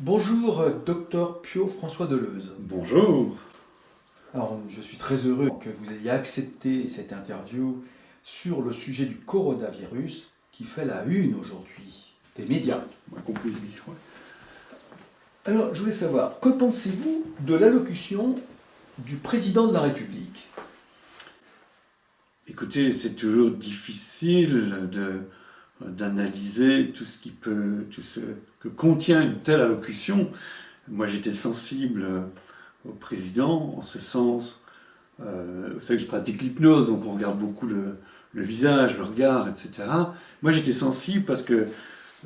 Bonjour, euh, docteur Pio François Deleuze. Bonjour. Alors, je suis très heureux que vous ayez accepté cette interview sur le sujet du coronavirus qui fait la une aujourd'hui des médias. Qu'on puisse dire, Alors, je voulais savoir, que pensez-vous de l'allocution du président de la République? Écoutez, c'est toujours difficile d'analyser tout ce qui peut, tout ce que contient une telle allocution. Moi, j'étais sensible au président en ce sens. Euh, vous savez que je pratique l'hypnose, donc on regarde beaucoup le, visage, le regard, etc. Moi, j'étais sensible parce que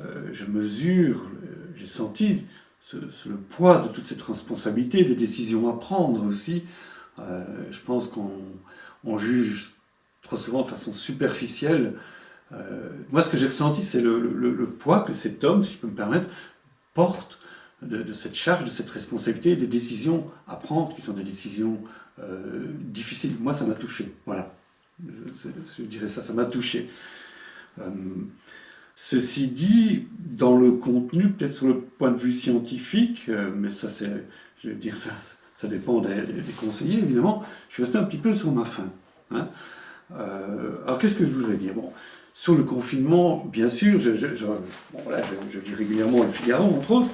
euh, je mesure, j'ai senti le poids de toute cette responsabilité, des décisions à prendre aussi. Euh, je pense qu'on juge trop souvent de façon superficielle. Euh, moi, ce que j'ai ressenti, c'est le, poids que cet homme, si je peux me permettre, porte de, cette charge, de cette responsabilité, des décisions à prendre, qui sont des décisions euh, difficiles. Moi, ça m'a touché. Voilà. Je, dirais ça, ça m'a touché. Euh, ceci dit, dans le contenu, peut-être sur le point de vue scientifique, mais ça, c'est, je veux dire, ça, ça dépend des, conseillers, évidemment, je suis resté un petit peu sur ma faim. Hein. Alors qu'est-ce que je voudrais dire? Bon, Sur le confinement, bien sûr, je, je, lis régulièrement le Figaro, entre autres,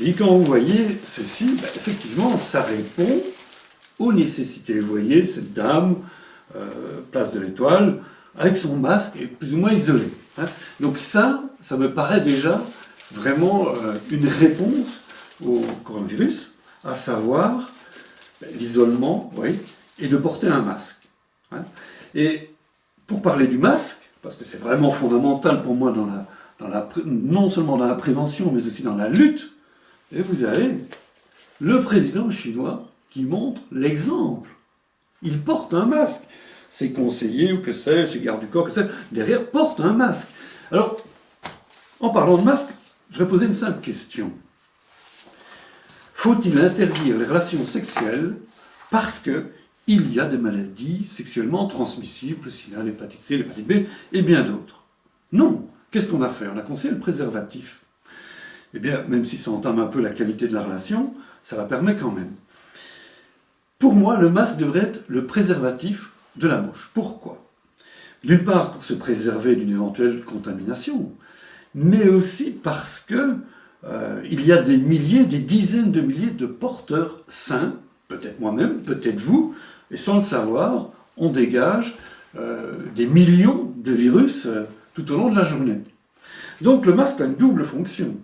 et quand vous voyez ceci, ben, effectivement, ça répond aux nécessités. Vous voyez cette dame, euh, place de l'Étoile, avec son masque, et plus ou moins isolée. Hein. Donc ça, ça me paraît déjà vraiment euh, une réponse au coronavirus, à savoir ben, l'isolement, oui, et de porter un masque. Hein. Et pour parler du masque, parce que c'est vraiment fondamental pour moi dans la, non seulement dans la prévention, mais aussi dans la lutte, et vous avez le président chinois qui montre l'exemple. Il porte un masque. Ses conseillers, ou que sais-je, ses gardes du corps, que sais-je, derrière portent un masque. Alors, en parlant de masque, je vais poser une simple question. Faut-il interdire les relations sexuelles parce que il y a des maladies sexuellement transmissibles, le sida, l'hépatite C, l'hépatite B, et bien d'autres. Non. Qu'est-ce qu'on a fait? On a conseillé le préservatif. Eh bien, même si ça entame un peu la qualité de la relation, ça la permet quand même. Pour moi, le masque devrait être le préservatif de la bouche. Pourquoi? D'une part, pour se préserver d'une éventuelle contamination, mais aussi parce que euh, il y a des milliers, des dizaines de milliers de porteurs sains, peut-être moi-même, peut-être vous, et sans le savoir, on dégage euh, des millions de virus euh, tout au long de la journée. Donc le masque a une double fonction.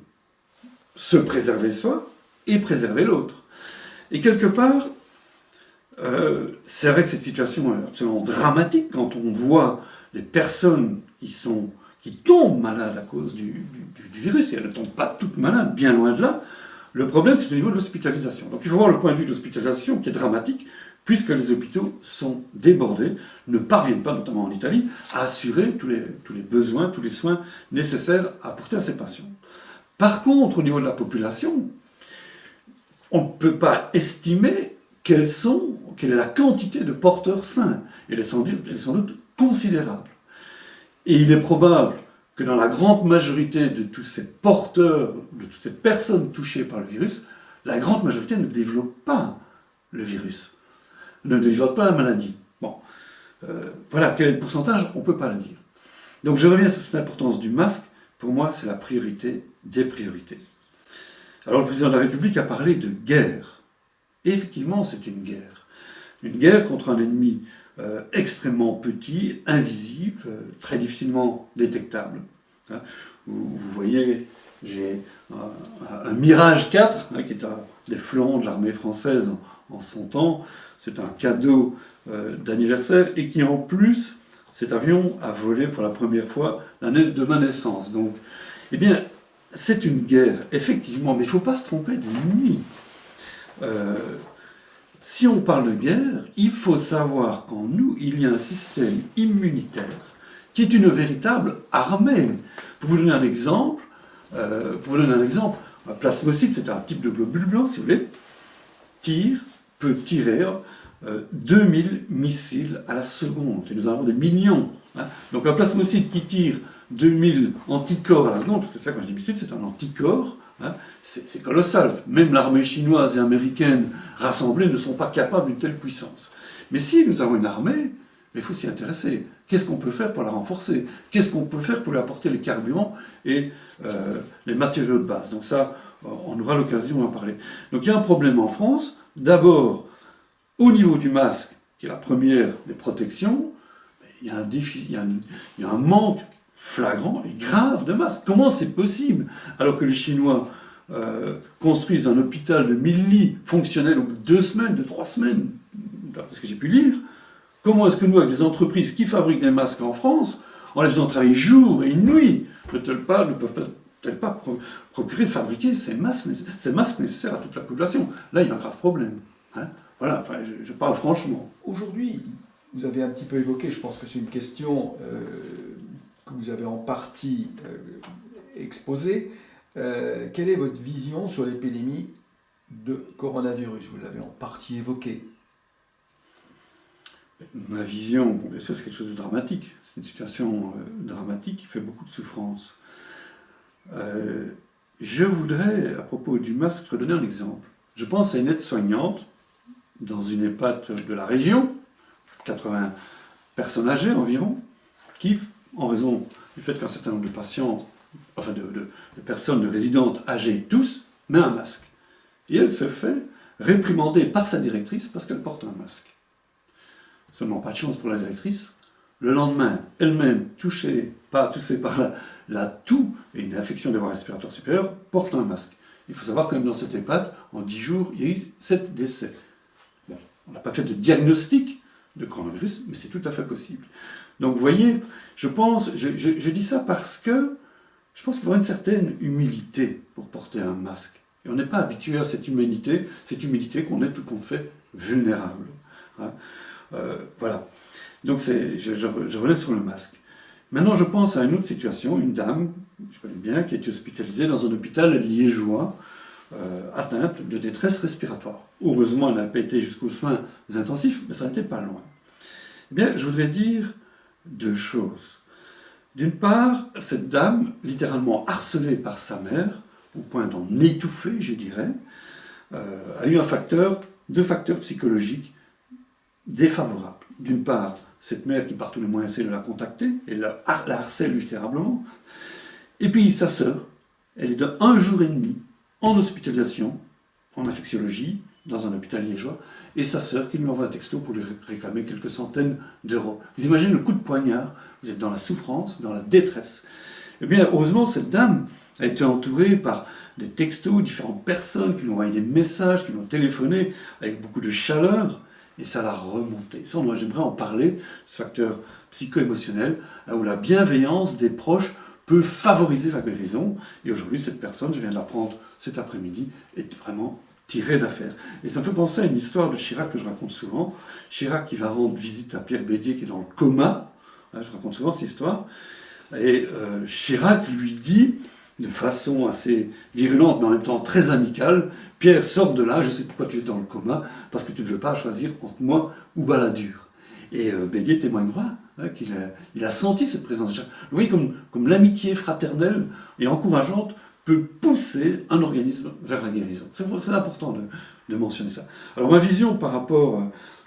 Se préserver soi et préserver l'autre. Et quelque part, euh, c'est vrai que cette situation est absolument dramatique quand on voit les personnes qui, sont, qui tombent malades à cause du, du virus, et elles ne tombent pas toutes malades, bien loin de là. Le problème, c'est au niveau de l'hospitalisation. Donc il faut voir le point de vue de l'hospitalisation qui est dramatique, puisque les hôpitaux sont débordés, ne parviennent pas, notamment en Italie, à assurer tous les, besoins, tous les soins nécessaires à apporter à ces patients. Par contre, au niveau de la population, on ne peut pas estimer quelle est la quantité de porteurs sains. Elle est sans doute considérable. Et il est probable que dans la grande majorité de tous ces porteurs, de toutes ces personnes touchées par le virus, la grande majorité ne développe pas le virus ne développe pas la maladie. Bon, euh, voilà, quel est le pourcentage? On ne peut pas le dire. Donc je reviens sur cette importance du masque. Pour moi, c'est la priorité des priorités. Alors le président de la République a parlé de guerre. Effectivement, c'est une guerre. Une guerre contre un ennemi euh, extrêmement petit, invisible, euh, très difficilement détectable. Hein, vous, voyez, j'ai un, Mirage 4, hein, qui est un des flancs de l'armée française en son temps. C'est un cadeau euh, d'anniversaire et qui en plus, cet avion a volé pour la première fois l'année de ma naissance. Donc, eh bien, c'est une guerre, effectivement, mais il ne faut pas se tromper d'ennemi. Euh, si on parle de guerre, il faut savoir qu'en nous, il y a un système immunitaire qui est une véritable armée. Pour vous donner un exemple, euh, pour vous donner un exemple, un plasmocyte, c'est un type de globule blanc, si vous voulez, tire peut tirer 2000 euh, missiles à la seconde. Et nous avons des millions Hein. Donc un plasmocyte qui tire 2000 anticorps à la seconde, parce que ça, quand je dis missile, c'est un anticorps, hein, c'est colossal. Même l'armée chinoise et américaine rassemblées ne sont pas capables d'une telle puissance. Mais si nous avons une armée, il faut s'y intéresser. Qu'est-ce qu'on peut faire pour la renforcer? Qu'est-ce qu'on peut faire pour lui apporter les carburants et euh, les matériaux de base? Donc ça, on aura l'occasion d'en parler. Donc il y a un problème en France. D'abord, au niveau du masque, qui est la première des protections, il y a un, défi, il y a un, manque flagrant et grave de masques. Comment c'est possible alors que les Chinois euh, construisent un hôpital de 1000 lits fonctionnel au bout de deux semaines, de trois semaines, d'après ce que j'ai pu lire? Comment est-ce que nous, avec des entreprises qui fabriquent des masques en France, en les faisant travailler jour et nuit, ne, pas, ne peuvent peut-être pas procurer, fabriquer ces masques, ces masques nécessaires à toute la population Là, il y a un grave problème. Hein. voilà, enfin, je, parle franchement. Aujourd'hui, vous avez un petit peu évoqué, je pense que c'est une question euh, que vous avez en partie euh, exposée. Euh, quelle est votre vision sur l'épidémie de coronavirus? Vous l'avez en partie évoqué. Ma vision, bon, bien sûr, c'est quelque chose de dramatique. C'est une situation dramatique qui fait beaucoup de souffrance. Je voudrais, à propos du masque, redonner un exemple. Je pense à une aide-soignante dans une EHPAD de la région, 80 personnes âgées environ, qui, en raison du fait qu'un certain nombre de patients, enfin de, personnes, de résidentes âgées tous, met un masque. Et elle se fait réprimander par sa directrice parce qu'elle porte un masque. Seulement pas de chance pour la directrice. Le lendemain, elle-même, touchée, par la, la toux et une infection des voies respiratoires supérieures, porte un masque. Il faut savoir que même dans cette EHPAD, en 10 jours, il y a eu 7 décès. on n'a pas fait de diagnostic de coronavirus, mais c'est tout à fait possible. Donc vous voyez, je pense, je, dis ça parce que je pense qu'il faut une certaine humilité pour porter un masque. Et on n'est pas habitué à cette humanité, cette humilité qu'on est tout compte fait vulnérable. Hein. Euh, voilà. Donc je, je, sur le masque. Maintenant, je pense à une autre situation, une dame, je connais bien, qui a été hospitalisée dans un hôpital liégeois, euh, atteinte de détresse respiratoire. Heureusement, elle n'a pas été jusqu'aux soins intensifs, mais ça n'était pas loin. Eh bien, je voudrais dire deux choses. D'une part, cette dame, littéralement harcelée par sa mère, au point d'en étouffer, je dirais, euh, a eu un facteur, deux facteurs psychologiques défavorables. D'une part, cette mère qui par tous les moyens essaie de la contacter, et la, harcèle littéralement. Et puis sa sœur, elle est de un jour et demi en hospitalisation, en infectiologie, dans un hôpital liégeois, et sa sœur qui lui envoie un texto pour lui réclamer quelques centaines d'euros. Vous imaginez le coup de poignard, vous êtes dans la souffrance, dans la détresse. Eh bien, heureusement, cette dame a été entourée par des textos, différentes personnes qui lui ont envoyé des messages, qui lui ont téléphoné avec beaucoup de chaleur, et ça l'a remonté. Ça, j'aimerais en parler, ce facteur psycho-émotionnel, où la bienveillance des proches peut favoriser la guérison. Et aujourd'hui, cette personne, je viens de l'apprendre cet après-midi, est vraiment tirée d'affaire. Et ça me fait penser à une histoire de Chirac que je raconte souvent. Chirac qui va rendre visite à Pierre Bédier qui est dans le coma. Hein, je raconte souvent cette histoire. Et euh, Chirac lui dit, de façon assez virulente, mais en même temps très amicale, Pierre, sors de là, je sais pourquoi tu es dans le coma, parce que tu ne veux pas choisir entre moi ou Balladur. Et euh, Bédier témoignera Hein, qu'il a, senti cette présence. Vous voyez comme, l'amitié fraternelle et encourageante peut pousser un organisme vers la guérison. C'est important de, mentionner ça. Alors ma vision par rapport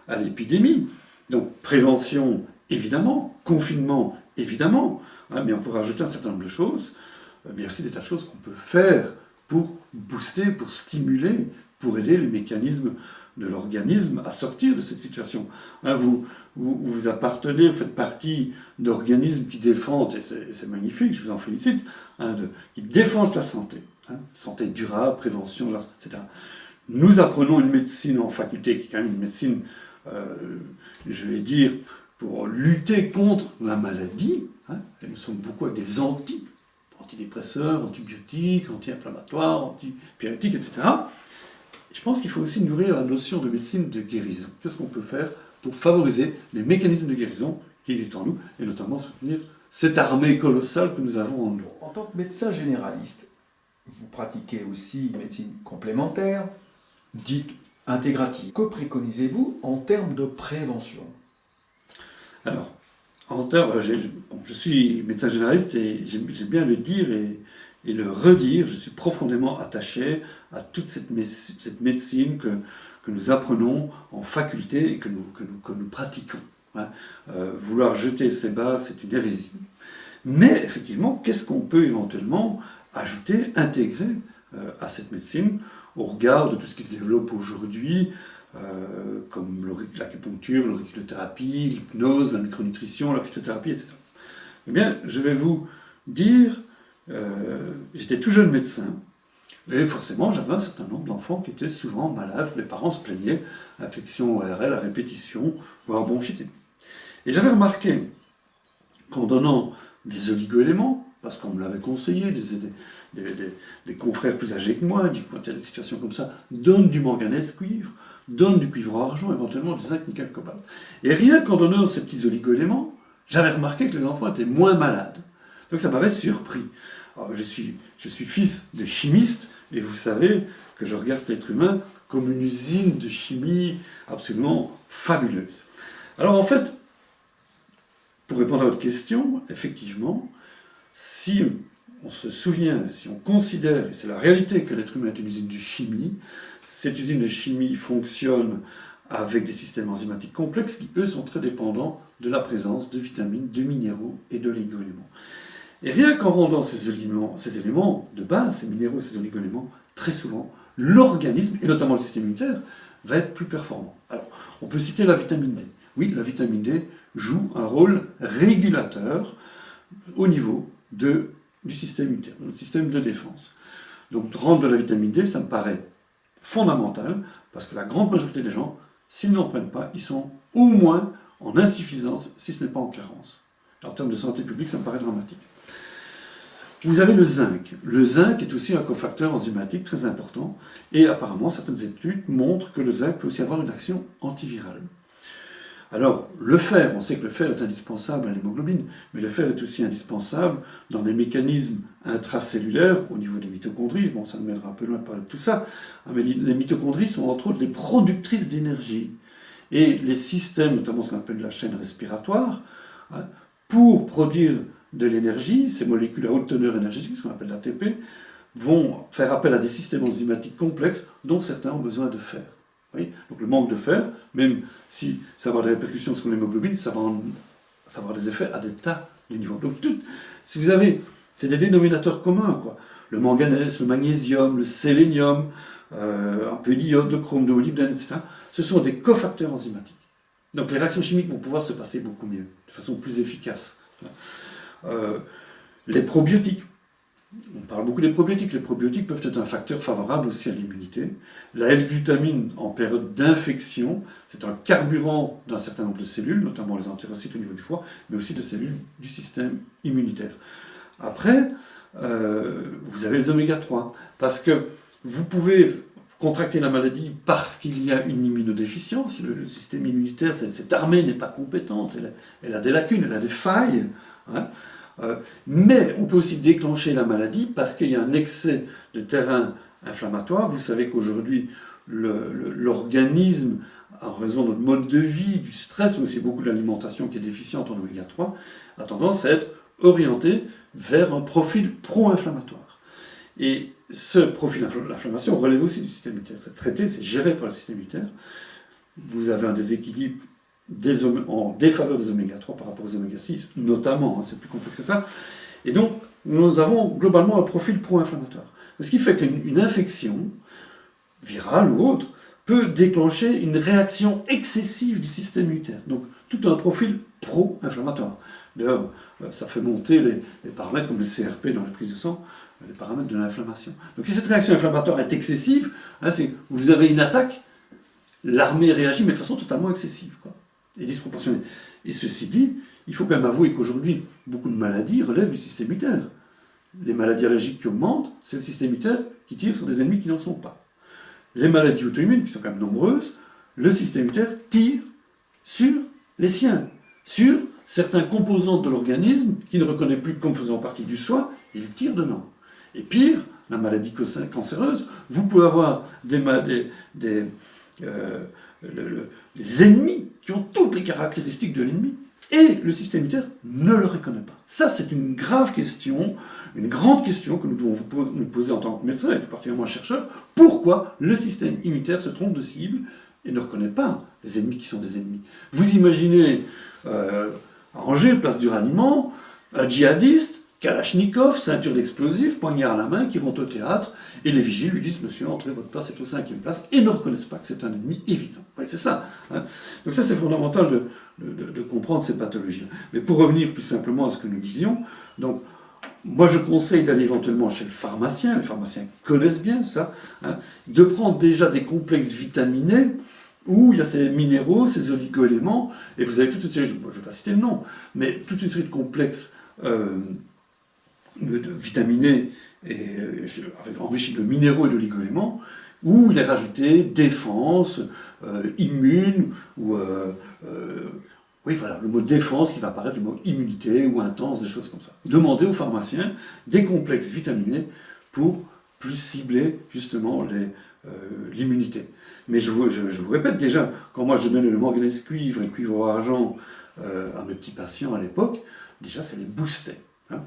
à l'épidémie, donc prévention évidemment, confinement évidemment, hein, mais on pourrait ajouter un certain nombre de choses, mais il y a aussi des tas de choses qu'on peut faire pour booster, pour stimuler, pour aider les mécanismes de l'organisme à sortir de cette situation. Hein, vous, vous, appartenez, vous faites partie d'organismes qui défendent, et c'est magnifique, je vous en félicite, hein, qui défendent la santé. Hein, santé durable, prévention, etc. Nous apprenons une médecine en faculté, qui est quand même une médecine, euh, je vais dire, pour lutter contre la maladie. nous sommes beaucoup des anti, antidépresseurs, antibiotiques, anti-inflammatoires, antipyrétiques, etc. Je pense qu'il faut aussi nourrir la notion de médecine de guérison. Qu'est-ce qu'on peut faire pour favoriser les mécanismes de guérison qui existent en nous, et notamment soutenir cette armée colossale que nous avons en nous? En tant que médecin généraliste, vous pratiquez aussi une médecine complémentaire, dite intégrative. Que préconisez-vous en termes de prévention? Alors, en termes, je, suis médecin généraliste et j'aime bien le dire et, le redire, je suis profondément attaché à toute cette, médecine que, que, nous apprenons en faculté et que nous, que nous, pratiquons. Hein. Euh, vouloir jeter ces bas, c'est une hérésie. Mais effectivement, qu'est-ce qu'on peut éventuellement ajouter, intégrer euh, à cette médecine au regard de tout ce qui se développe aujourd'hui, euh, comme l'acupuncture, l'auriculothérapie, l'hypnose, la micronutrition, la phytothérapie, etc. Eh bien, je vais vous dire, euh, j'étais tout jeune médecin, et forcément, j'avais un certain nombre d'enfants qui étaient souvent malades, les parents se plaignaient, infection ORL à répétition, voire bronchite. Et j'avais remarqué qu'en donnant des oligoéléments, parce qu'on me l'avait conseillé, des, confrères plus âgés que moi, quand il y a des situations comme ça, donne du manganèse cuivre, donne du cuivre argent, éventuellement du zinc, nickel, cobalt. Et rien qu'en donnant ces petits oligo-éléments, j'avais remarqué que les enfants étaient moins malades. Donc ça m'avait surpris. je, suis, je suis fils de chimiste, et vous savez que je regarde l'être humain comme une usine de chimie absolument fabuleuse. Alors en fait, pour répondre à votre question, effectivement, si on se souvient, si on considère, et c'est la réalité que l'être humain est une usine de chimie, cette usine de chimie fonctionne avec des systèmes enzymatiques complexes qui, eux, sont très dépendants de la présence de vitamines, de minéraux et d'oligo-éléments. Et rien qu'en rendant ces éléments, ces éléments de base, ces minéraux, ces oligo-éléments, très souvent, l'organisme, et notamment le système immunitaire, va être plus performant. Alors, on peut citer la vitamine D. Oui, la vitamine D joue un rôle régulateur au niveau de, du système immunitaire, notre système de défense. Donc rendre de la vitamine D, ça me paraît fondamental, parce que la grande majorité des gens, s'ils n'en prennent pas, ils sont au moins en insuffisance, si ce n'est pas en carence. En termes de santé publique, ça me paraît dramatique. Vous avez le zinc. Le zinc est aussi un cofacteur enzymatique très important, et apparemment, certaines études montrent que le zinc peut aussi avoir une action antivirale. Alors, le fer, on sait que le fer est indispensable à l'hémoglobine, mais le fer est aussi indispensable dans les mécanismes intracellulaires au niveau des mitochondries. Bon, ça nous mènera un peu loin de parler de tout ça, hein, mais les mitochondries sont entre autres les productrices d'énergie. Et les systèmes, notamment ce qu'on appelle la chaîne respiratoire, hein, pour produire de l'énergie, ces molécules à haute teneur énergétique, ce qu'on appelle l'ATP, vont faire appel à des systèmes enzymatiques complexes dont certains ont besoin de fer. Donc le manque de fer, même si ça va avoir des répercussions sur l'hémoglobine, ça, va avoir des effets à des tas de niveaux. Donc tout, si vous avez, c'est des dénominateurs communs, quoi. Le manganèse, le magnésium, le sélénium, euh, un peu d'iode, de chrome, de molybdène, etc. Ce sont des cofacteurs enzymatiques. Donc les réactions chimiques vont pouvoir se passer beaucoup mieux, de façon plus efficace. Euh, les probiotiques, on parle beaucoup des probiotiques. Les probiotiques peuvent être un facteur favorable aussi à l'immunité. La L-glutamine en période d'infection, c'est un carburant d'un certain nombre de cellules, notamment les entérocytes au niveau du foie, mais aussi de cellules du système immunitaire. Après, euh, vous avez les oméga 3, parce que vous pouvez contracter la maladie parce qu'il y a une immunodéficience, le, le système immunitaire, cette armée n'est pas compétente, elle a, des lacunes, elle a des failles. Hein. Euh, mais on peut aussi déclencher la maladie parce qu'il y a un excès de terrain inflammatoire. Vous savez qu'aujourd'hui, l'organisme, en raison de notre mode de vie, du stress, mais aussi beaucoup de l'alimentation qui est déficiente en oméga 3, a tendance à être orienté vers un profil pro-inflammatoire. Et ce profil d'inflammation relève aussi du système immunitaire. C'est traité, c'est géré par le système immunitaire. Vous avez un déséquilibre en défaveur des oméga 3 par rapport aux oméga 6, notamment, hein, c'est plus complexe que ça. Et donc, nous avons globalement un profil pro-inflammatoire. Ce qui fait qu'une infection, virale ou autre, peut déclencher une réaction excessive du système immunitaire. Donc, tout un profil pro-inflammatoire. D'ailleurs, euh, ça fait monter les, paramètres comme le CRP dans la prise de sang, les paramètres de l'inflammation. Donc, si cette réaction inflammatoire est excessive, hein, vous avez une attaque, l'armée réagit, mais de façon totalement excessive. Et disproportionnée. Et ceci dit, il faut quand même avouer qu'aujourd'hui, beaucoup de maladies relèvent du système immunitaire. Les maladies allergiques qui augmentent, c'est le système immunitaire qui tire sur des ennemis qui n'en sont pas. Les maladies auto-immunes, qui sont quand même nombreuses, le système immunitaire tire sur les siens, sur certains composants de l'organisme qui ne reconnaît plus comme faisant partie du soi, il tire dedans. Et pire, la maladie cancéreuse, vous pouvez avoir des, des, des, euh, les ennemis qui ont toutes les caractéristiques de l'ennemi, Et le système immunitaire ne le reconnaît pas. Ça, c'est une grave question, une grande question que nous devons nous poser en tant que médecin et tout particulièrement chercheur. Pourquoi le système immunitaire se trompe de cible et ne reconnaît pas les ennemis qui sont des ennemis? Vous imaginez euh, place du raniment, un djihadiste, Kalachnikov, ceinture d'explosifs, poignard à la main, qui rentre au théâtre, et les vigiles lui disent Monsieur, entrez, votre place est au cinquième place, et ne reconnaissent pas que c'est un ennemi évident. c'est ça. Hein. Donc, ça, c'est fondamental de, comprendre ces pathologies. Mais pour revenir plus simplement à ce que nous disions, donc, moi, je conseille d'aller éventuellement chez le pharmacien, les pharmaciens connaissent bien ça, hein, de prendre déjà des complexes vitaminés, où il y a ces minéraux, ces oligoéléments, et vous avez toute une série, je ne vais pas citer le nom, mais toute une série de complexes euh, de, vitaminés et euh, enrichi de minéraux et d'oligoéléments, où il est rajouté défense, euh, immune, ou euh, oui voilà, le mot défense qui va apparaître, le mot immunité ou intense, des choses comme ça. Demandez aux pharmaciens des complexes vitaminés pour plus cibler justement l'immunité. Mais je vous, je, vous, répète déjà, quand moi je donnais le manganèse cuivre et cuivre argent à mes petits patients à l'époque, déjà ça les boostait. Hein.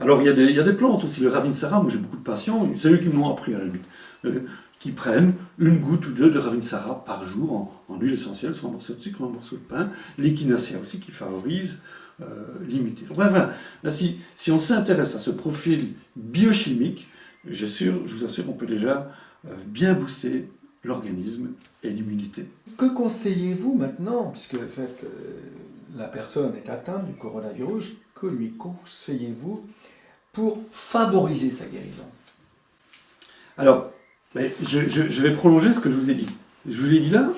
Alors il y, a des, plantes aussi, le Ravinsara, moi j'ai beaucoup de patients, c'est eux qui m'ont appris à la limite, euh, qui prennent une goutte ou deux de Ravinsara par jour en, huile essentielle, soit un morceau de sucre, un morceau de pain, l'échinacea aussi qui favorise euh, l'immunité. Donc voilà, si, on s'intéresse à ce profil biochimique, je, vous assure qu'on peut déjà euh, bien booster l'organisme et l'immunité. Que conseillez-vous maintenant, puisque fait, la personne est atteinte du coronavirus, que lui conseillez-vous pour favoriser sa guérison? Alors, je, vais prolonger ce que je vous ai dit. Je vous ai dit là,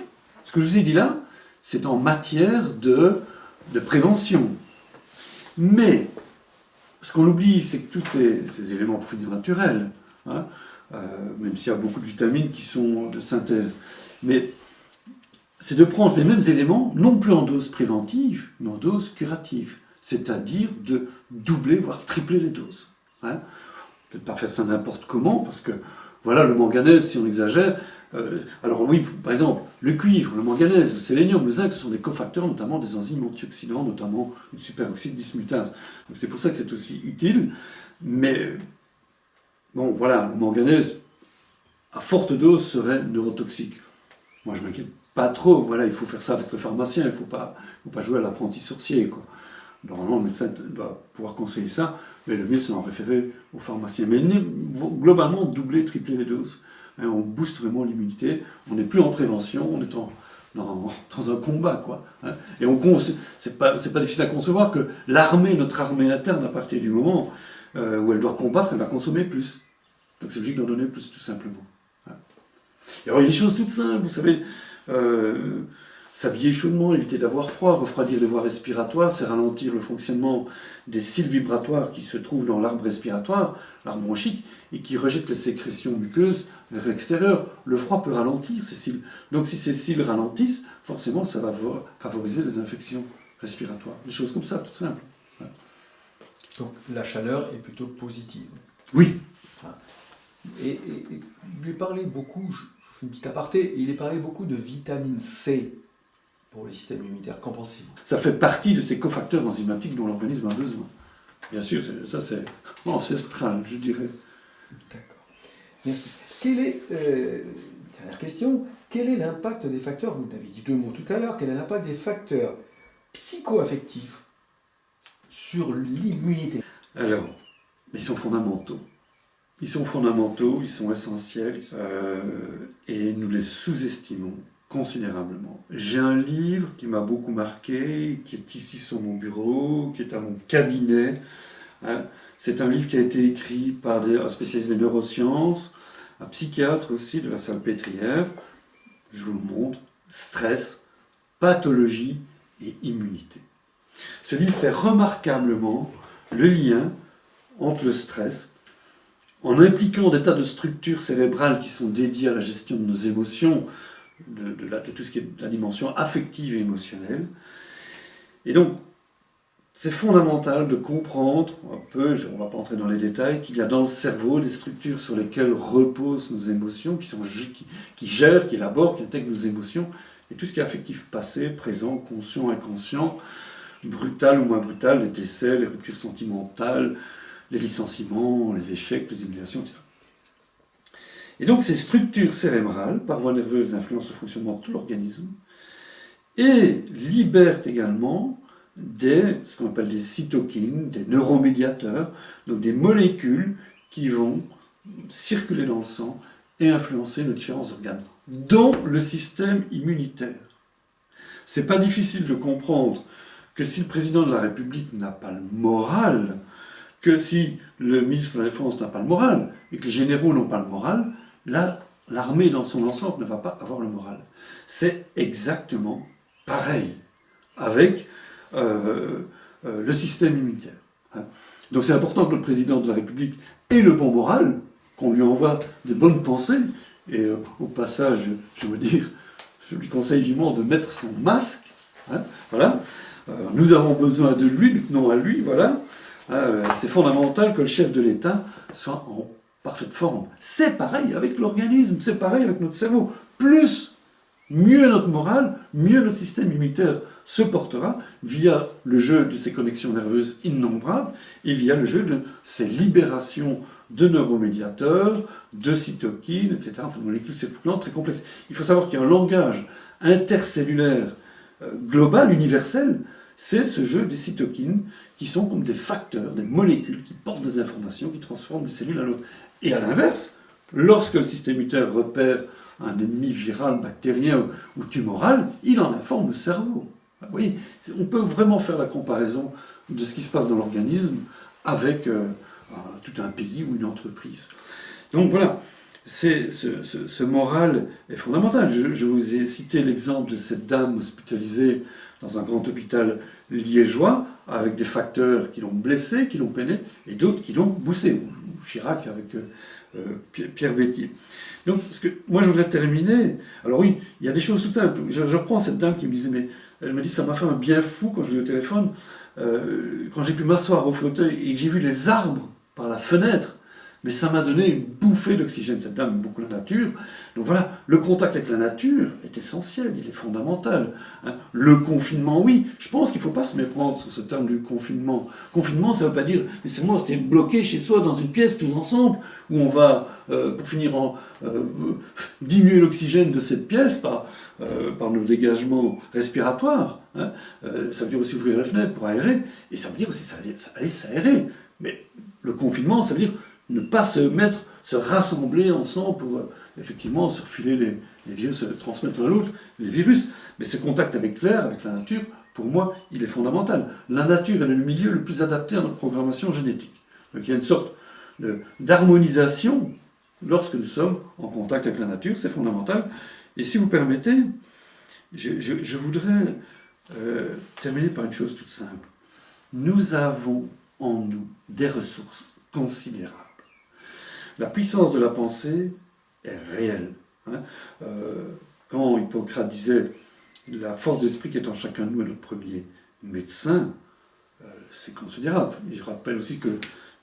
ce que je vous ai dit là, c'est en matière de, prévention. Mais, ce qu'on oublie, c'est que tous ces, éléments produits naturels, hein, euh, même s'il y a beaucoup de vitamines qui sont de synthèse, mais c'est de prendre les mêmes éléments, non plus en dose préventive, mais en dose curative c'est-à-dire de doubler, voire tripler les doses. Hein Peut-être pas faire ça n'importe comment, parce que, voilà, le manganèse, si on exagère, euh, alors oui, par exemple, le cuivre, le manganèse, le sélénium, le zinc, ce sont des cofacteurs, notamment des enzymes antioxydants, notamment une superoxyde dismutase. Donc c'est pour ça que c'est aussi utile, mais, bon, voilà, le manganèse, à forte dose, serait neurotoxique. Moi, je m'inquiète pas trop, voilà, il faut faire ça avec le pharmacien, il ne faut pas, faut pas jouer à l'apprenti sorcier, quoi. Normalement, le médecin doit pouvoir conseiller ça, mais le mieux, c'est d'en référer au pharmacien. Mais globalement, doubler, tripler les doses. Hein, on booste vraiment l'immunité. On n'est plus en prévention, on est dans, un combat. Quoi, hein. Et c'est pas, pas difficile à concevoir que l'armée, notre armée interne, à partir du moment euh, où elle doit combattre, elle va consommer plus. Donc c'est logique d'en donner plus, tout simplement. Hein. Et alors, il y a des choses toutes simples, vous savez. Euh, S'habiller chaudement, éviter d'avoir froid, refroidir les voies respiratoires, c'est ralentir le fonctionnement des cils vibratoires qui se trouvent dans l'arbre respiratoire, l'arbre bronchique, et qui rejettent les sécrétions muqueuses vers l'extérieur. Le froid peut ralentir ces cils. Donc si ces cils ralentissent, forcément ça va favoriser les infections respiratoires. Des choses comme ça, tout simple. Donc la chaleur est plutôt positive. Oui. Et, et, il est parlé beaucoup, je fais une petite aparté, il est parlé beaucoup de vitamine C pour le système immunitaire. Qu'en pensez-vous? Ça fait partie de ces cofacteurs enzymatiques dont l'organisme a besoin. Bien sûr, ça c'est ancestral, je dirais. D'accord. Merci. Quelle est, euh, dernière question, quel est l'impact des facteurs, vous avez dit deux mots tout à l'heure, quel est l'impact des facteurs psychoaffectifs sur l'immunité? Alors, ils sont fondamentaux. Ils sont fondamentaux, ils sont essentiels, euh, et nous les sous-estimons considérablement. J'ai un livre qui m'a beaucoup marqué, qui est ici sur mon bureau, qui est à mon cabinet. Hein. C'est un livre qui a été écrit par un spécialiste des neurosciences, un psychiatre aussi de la salle pétrière. Je vous le montre. Stress, pathologie et immunité. Ce livre fait remarquablement le lien entre le stress, en impliquant des tas de structures cérébrales qui sont dédiées à la gestion de nos émotions, de, la, tout ce qui est la dimension affective et émotionnelle. Et donc, c'est fondamental de comprendre un peu, on ne va pas entrer dans les détails, qu'il y a dans le cerveau des structures sur lesquelles reposent nos émotions, qui, sont, qui, qui gèrent, qui élaborent, qui intègrent nos émotions, et tout ce qui est affectif passé, présent, conscient, inconscient, brutales ou moins brutales, les décès, les ruptures sentimentales, les licenciements, les échecs, les humiliations, etc. Et donc ces structures cérébrales, par voie nerveuse, influencent le fonctionnement de tout l'organisme et libèrent également des, ce qu'on appelle des cytokines, des neuromédiateurs, donc des molécules qui vont circuler dans le sang et influencer nos différents organes, dont le système immunitaire. C'est pas difficile de comprendre que si le président de la République n'a pas le moral, que si le ministre de la Défense n'a pas le moral, et que les généraux n'ont pas le moral, là, l'armée dans son ensemble ne va pas avoir le moral. C'est exactement pareil avec euh, euh, le système immunitaire. Hein. Donc c'est important que le président de la République ait le bon moral, qu'on lui envoie des bonnes pensées, et euh, au passage, je veux dire, je lui conseille vivement de mettre son masque. Hein, voilà. nous avons besoin de lui, non à lui, voilà. c'est fondamental que le chef de l'État soit en parfaite forme. C'est pareil avec l'organisme, c'est pareil avec notre cerveau. Plus, mieux notre morale, mieux notre système immunitaire se portera via le jeu de ces connexions nerveuses innombrables et via le jeu de ces libérations de neuromédiateurs, de cytokines, etc. Enfin, molécules circulantes très complexes. Il faut savoir qu'il y a un langage intercellulaire euh, global, universel, c'est ce jeu des cytokines qui sont comme des facteurs, des molécules qui portent des informations, qui transforment les cellules à l'autre. Et à l'inverse, lorsque le système immunitaire repère un ennemi viral, bactérien ou, tumoral, il en informe le cerveau. Vous voyez, on peut vraiment faire la comparaison de ce qui se passe dans l'organisme avec euh, tout un pays ou une entreprise. Donc voilà, ce, moral est fondamental. Je, je vous ai cité l'exemple de cette dame hospitalisée dans un grand hôpital liégeois, avec des facteurs qui l'ont blessé, qui l'ont peiné, et d'autres qui l'ont boosté. Chirac avec euh, Pierre Bétier. Donc, que, moi, je voudrais terminer. Alors oui, il y a des choses toutes simples. Je, reprends cette dame qui me disait, mais elle me dit, ça m'a fait un bien fou quand je l'ai au téléphone, euh, quand j'ai pu m'asseoir au fauteuil et que j'ai vu les arbres par la fenêtre mais ça m'a donné une bouffée d'oxygène. Cette dame beaucoup la nature. Donc voilà, le contact avec la nature est essentiel, il est fondamental. Hein. Le confinement, oui, je pense qu'il ne faut pas se méprendre sur ce terme du confinement. Confinement, ça ne veut pas dire, moi, c'était bloqué chez soi dans une pièce tous ensemble, où on va, euh, pour finir, en, euh, diminuer l'oxygène de cette pièce par, euh, par nos dégagements respiratoires. Hein. ça veut dire aussi ouvrir les fenêtres pour aérer, et ça veut dire aussi ça aller s'aérer. Mais le confinement, ça veut dire ne pas se mettre, se rassembler ensemble pour euh, effectivement se refiler les, virus, se transmettre l'un l'autre, les virus. Mais ce contact avec l'air, avec la nature, pour moi, il est fondamental. La nature est le milieu le plus adapté à notre programmation génétique. Donc il y a une sorte d'harmonisation lorsque nous sommes en contact avec la nature, c'est fondamental. Et si vous permettez, je, voudrais euh, terminer par une chose toute simple. Nous avons en nous des ressources considérables. La puissance de la pensée est réelle. Hein. Euh, quand Hippocrate disait la force d'esprit qui est en chacun de nous est notre premier médecin, euh, c'est considérable. Je rappelle aussi que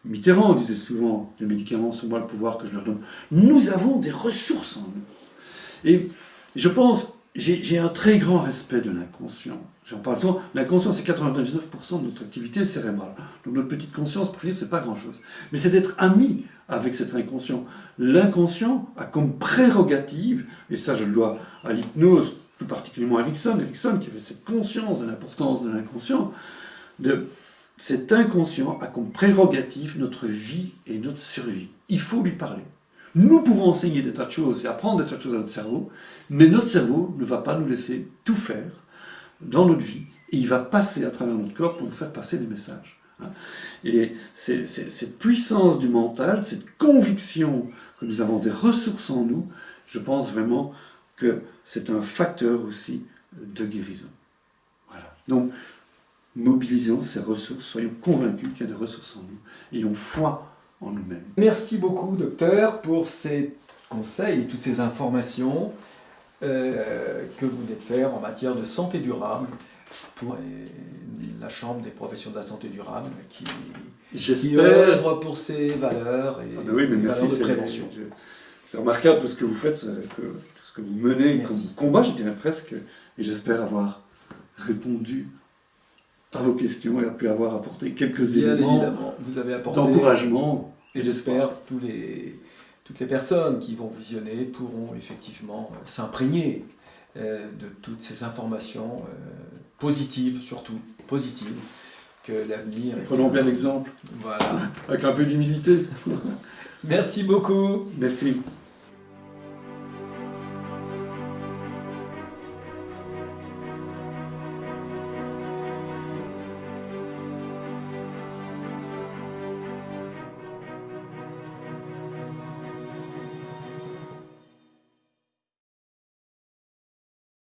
Mitterrand disait souvent les médicaments sont moi le pouvoir que je leur donne. Nous avons des ressources en nous. Et je pense, j'ai un très grand respect de l'inconscient. J'en parle souvent, l'inconscient c'est 99% de notre activité cérébrale. Donc notre petite conscience, pour finir, c'est pas grand-chose. Mais c'est d'être ami avec cet inconscient. L'inconscient a comme prérogative, et ça je le dois à l'hypnose, tout particulièrement à Erickson, Erickson qui avait cette conscience de l'importance de l'inconscient, de cet inconscient a comme prérogative notre vie et notre survie. Il faut lui parler. Nous pouvons enseigner des tas de choses et apprendre des tas de choses à notre cerveau, mais notre cerveau ne va pas nous laisser tout faire dans notre vie, et il va passer à travers notre corps pour nous faire passer des messages. Hein. Et cette puissance du mental, cette conviction que nous avons des ressources en nous, je pense vraiment que c'est un facteur aussi de guérison. Voilà. Donc, mobilisons ces ressources, soyons convaincus qu'il y a des ressources en nous, ayons foi en nous-mêmes. Merci beaucoup, docteur, pour ces conseils et toutes ces informations euh, que vous venez de faire en matière de santé durable pour la Chambre des professions de la santé durable qui, qui œuvre pour ses valeurs et ah ben oui, mais merci, de prévention. C'est remarquable tout ce que vous faites, tout ce que vous menez comme combat, je dirais presque, et j'espère avoir répondu par vos questions et a pu avoir apporté quelques Bien éléments vous avez apporté d'encouragement. Et j'espère que tous les, toutes les personnes qui vont visionner pourront effectivement euh, s'imprégner euh, de toutes ces informations euh, positives, surtout positives, que l'avenir. Prenons bien l'exemple, Voilà. avec un peu d'humilité. Merci beaucoup. Merci.